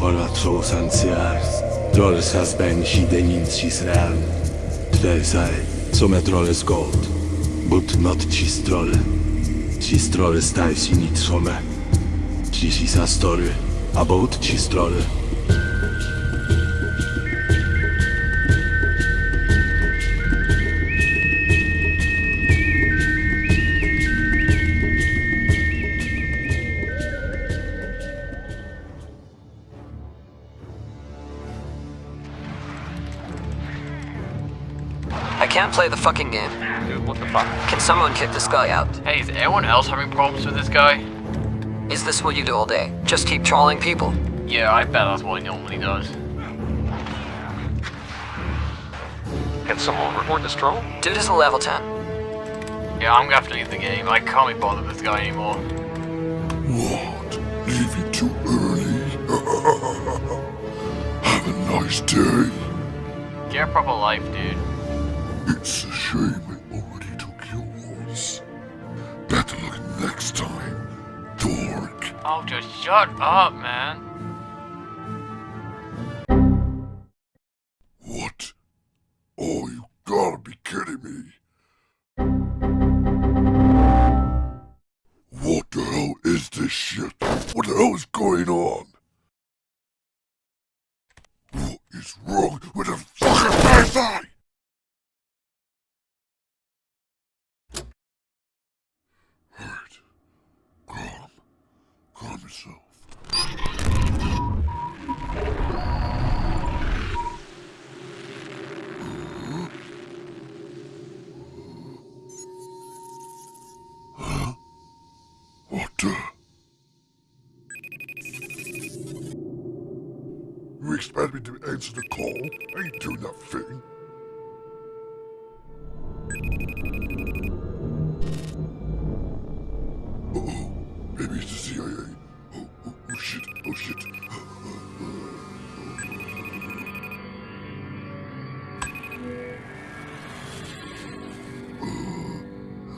volatrosansiars, dorsas ben și denincis real, tresae, sometroles gold, but not cistrole, cistrole stai sinit some, cisisastore, about cistrole. Can't play the fucking game. Dude, what the fuck? Can someone kick this guy out? Hey, is anyone else having problems with this guy? Is this what you do all day? Just keep trolling people? Yeah, I bet that's what he normally does. Can someone report this troll? Dude is a level 10. Yeah, I'm gonna have to leave the game. I can't be bothered with this guy anymore. What? Leave Leaving too early? Have a nice day. Get a proper life, dude. It's a shame I already took yours. Better luck next time, dork. Oh, just shut up, man. What? Oh, you gotta be kidding me. What the hell is this shit? What the hell is going on? What is wrong with the fucking Wi-Fi? Yourself. What? Uh? You expect me to answer the call? I ain't doing that thing. Uh-oh. Maybe it's the CIA. Oh shit.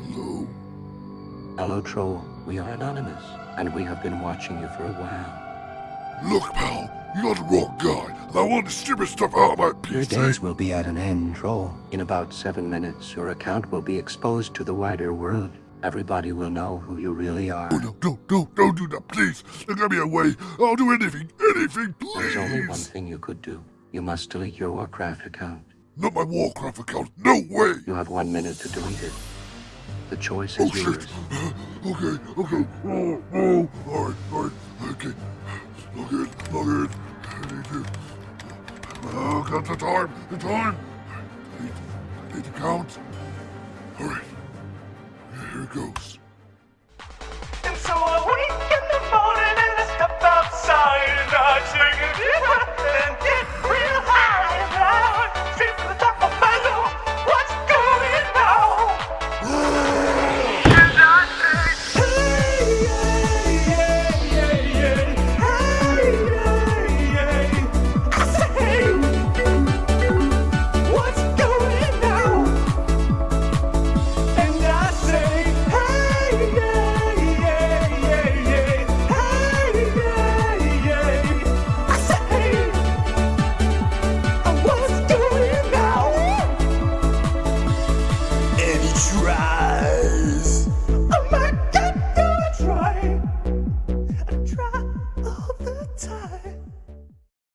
Hello? Hello, Troll. We are anonymous, and we have been watching you for a while. Look, pal, you're the wrong guy, and I want the stupid stuff out of my PC. Your days eh? will be at an end, Troll. In about seven minutes, your account will be exposed to the wider world. Everybody will know who you really are. Oh, no, no, no, don't do that, please. Let me away. I'll do anything, anything, please. There's only one thing you could do. You must delete your Warcraft account. Not my Warcraft account. No way. You have one minute to delete it. The choice is Oh, is shit. Okay, okay. Oh, oh. All right, all right. Okay. Log in, log in. I need to... Oh, got the time, the time. I need, I need to count. All right. Here it goes.